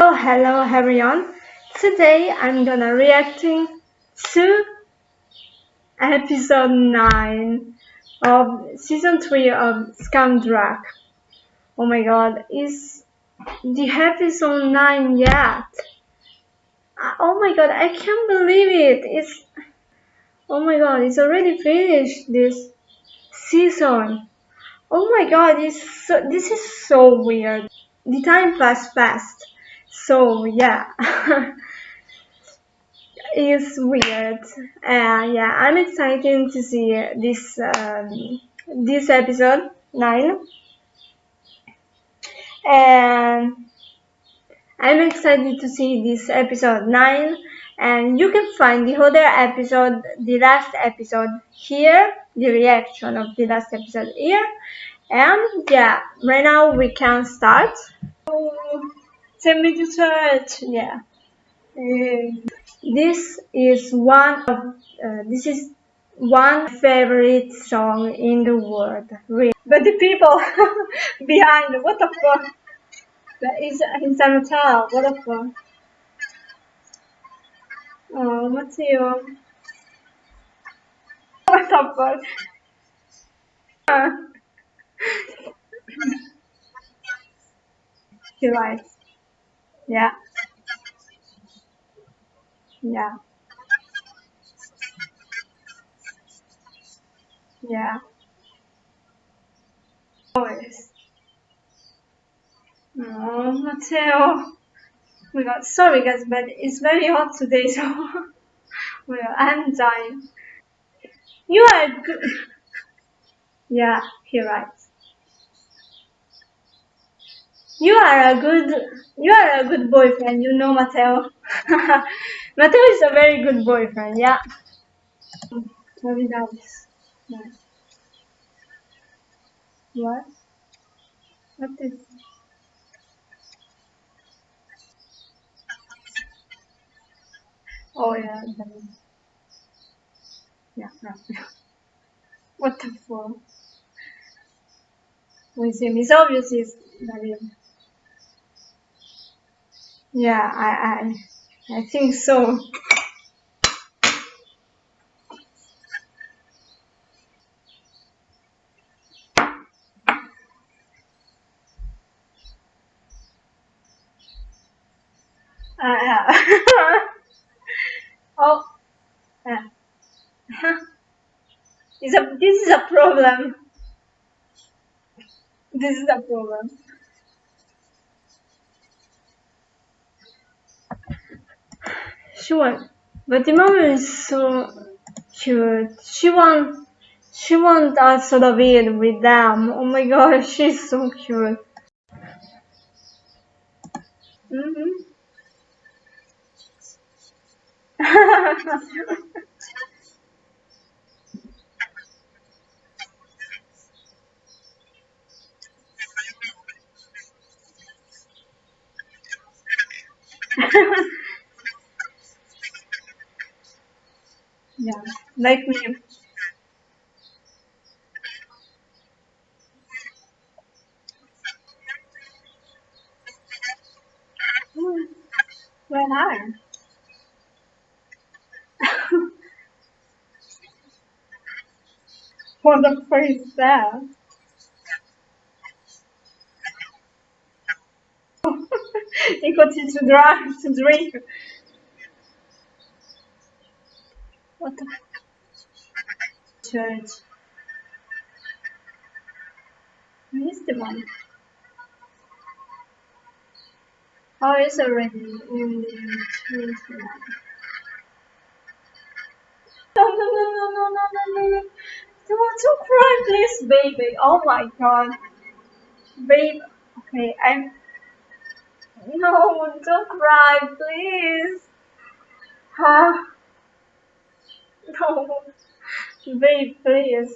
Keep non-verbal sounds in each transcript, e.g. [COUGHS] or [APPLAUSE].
So hello everyone. Today I'm gonna reacting to episode 9 of season 3 of Skam Druck. Oh my god, is the episode 9 yet? Uh, oh my god, I can't believe it. It's Oh my god, it's already finished this season. Oh my god, it's so, this is so weird. The time passed fast. So yeah. [LAUGHS] it's weird. Uh, yeah, I'm excited to see this um, this episode 9. And I'm excited to see this episode 9 and you can find the other episode, the last episode here, the reaction of the last episode here. And yeah, right now we can start. Send me to search, yeah. Uh, this is one of, uh, this is one favorite song in the world, really. But the people [LAUGHS] behind, what the fuck? That is in San Hotel, what the fuck? Oh, Matteo. [LAUGHS] What the fuck? Uh. [LAUGHS] he writes. Yeah. Yeah. Yeah. Always. Oh, Matteo. My god, sorry guys, but it's very hot today, so [LAUGHS] well, I'm dying. You are good. yeah, he writes. You are a good, you are a good boyfriend, you know, Matteo. [LAUGHS] Matteo is a very good boyfriend, yeah. That was nice. What? What is? Oh yeah, yeah, yeah. [LAUGHS] what the fuck? We see it's obvious is Yeah, I I I think so. Uh. [LAUGHS] Oh, is a, this is a problem. This is a problem. Sure, but the mom is so cute. She want, she want also to be with them. Oh my god, she's so cute. Mm -hmm. yeah, like me. When I [LAUGHS] What the fuck [LAUGHS] is that? he continues to drive to drink. What the church? Where is the one? Oh, it's already in the church. No, no, no, no, no, no, no, no. Don't cry, please, baby. Oh my god. Babe, okay, I'm... No, don't cry, please. Huh? Ah. [LAUGHS] No. Babe, please.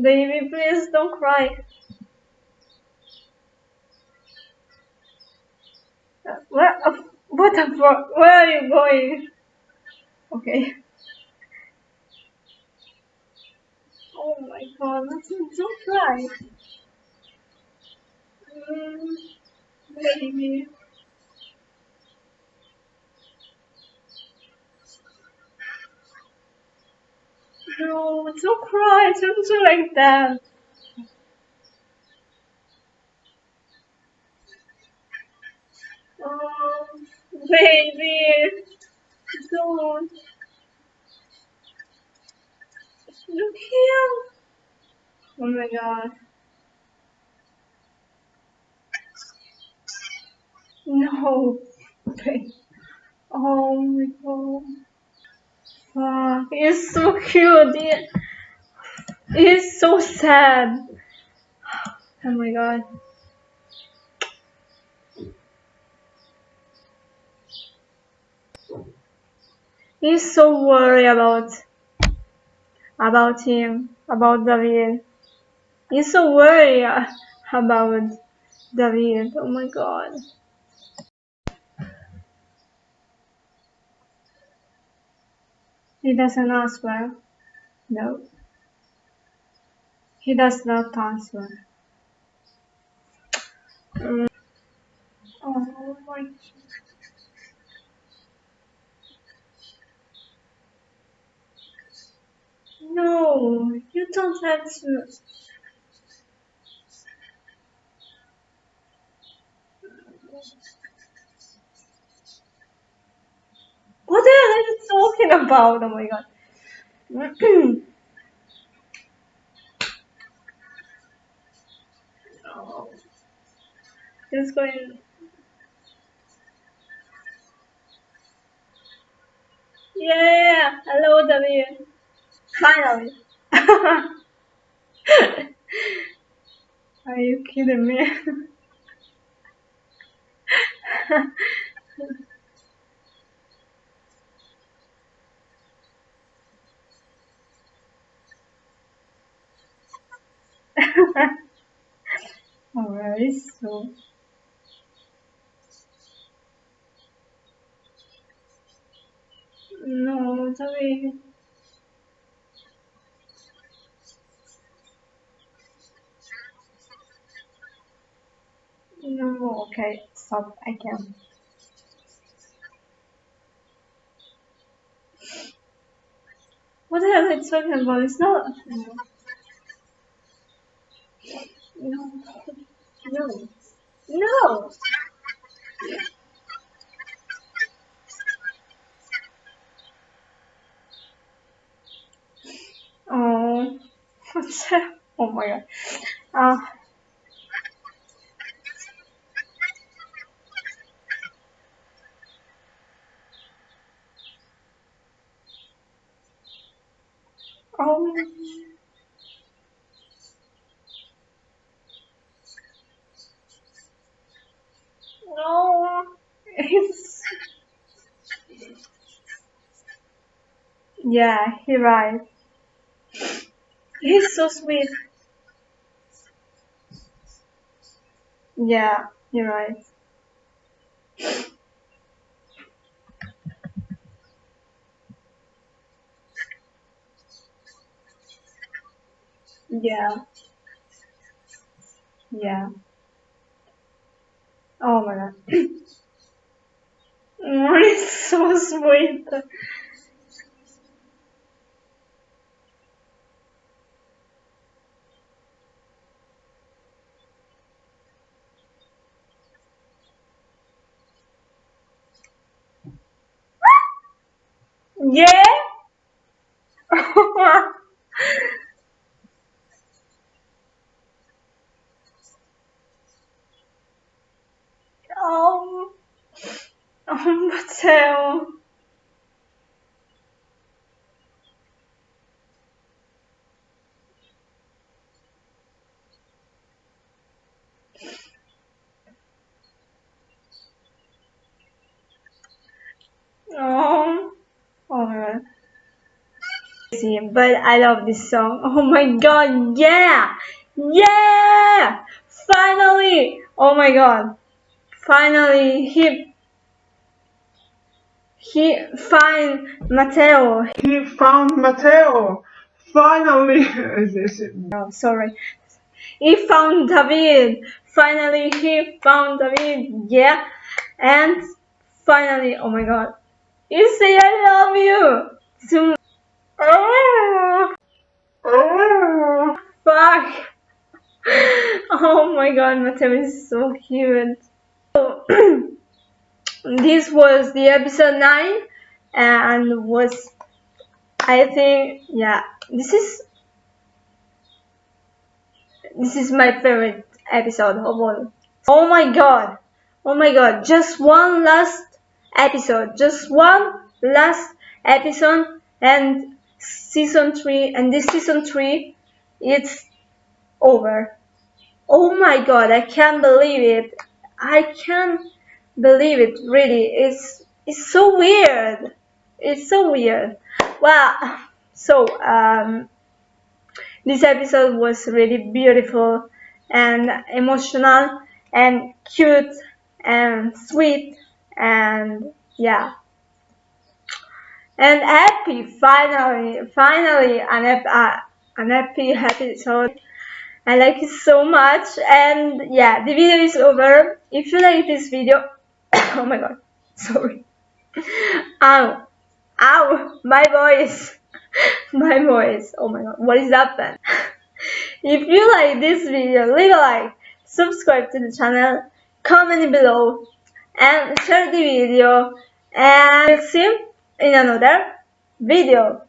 Baby, please don't cry. Where, what the? Where are you going? Okay. Oh my god, don't cry. Mm, baby. No, don't cry. Don't do like that. Oh, baby. Don't. Look here. Oh my god. No. Okay. Oh my god. Oh, he's so cute. He, he's so sad. Oh my god. He's so worried about about him, about David. He's so worried about David. Oh my god. He doesn't answer. No. He does not answer. Mm. Oh my No, you don't have to. What the hell are you talking about? Oh my god. oh. [CLEARS THROAT] Just going. Yeah, hello, David. Finally. [LAUGHS] Are you kidding me? [LAUGHS] [LAUGHS] Alright, so no, sorry. No, okay, stop, I can. What the hell are you talking about? It's not. No. No. No. No! Oh. What's that? Oh my god. Uh, oh. No. It's... Yeah, he right. He's so sweet. Yeah, you're right. Yeah. Yeah. Oh my god. [CLEARS THROAT] it's so sweet. Yeah? oh, oh, Matteo. Oh, oh my god. But I love this song. [LAUGHS] Oh my god, yeah! Yeah! Finally! Oh my god. Finally, he he find Matteo. He found Matteo. Finally. [LAUGHS] Oh, sorry. He found David. finally he found David. yeah and finally oh my god you say I love you to oh, oh fuck [LAUGHS] oh my god Matteo is so cute so [CLEARS THROAT] this was the episode 9 and was I think yeah this is this is my favorite episode of all. Oh my god. Oh my god. Just one last episode. Just one last episode and season 3 and this season 3 it's over. Oh my god. I can't believe it. I can't believe it really. It's it's so weird. It's so weird. Well, [LAUGHS] so um this episode was really beautiful and emotional and cute and sweet and yeah and happy finally finally an, uh, an happy episode I like it so much and yeah the video is over if you like this video [COUGHS] oh my god sorry ow ow my voice [LAUGHS] my voice. Oh my god, what is that then? [LAUGHS] if you like this video, leave a like, subscribe to the channel, comment below, and share the video. And see you in another video.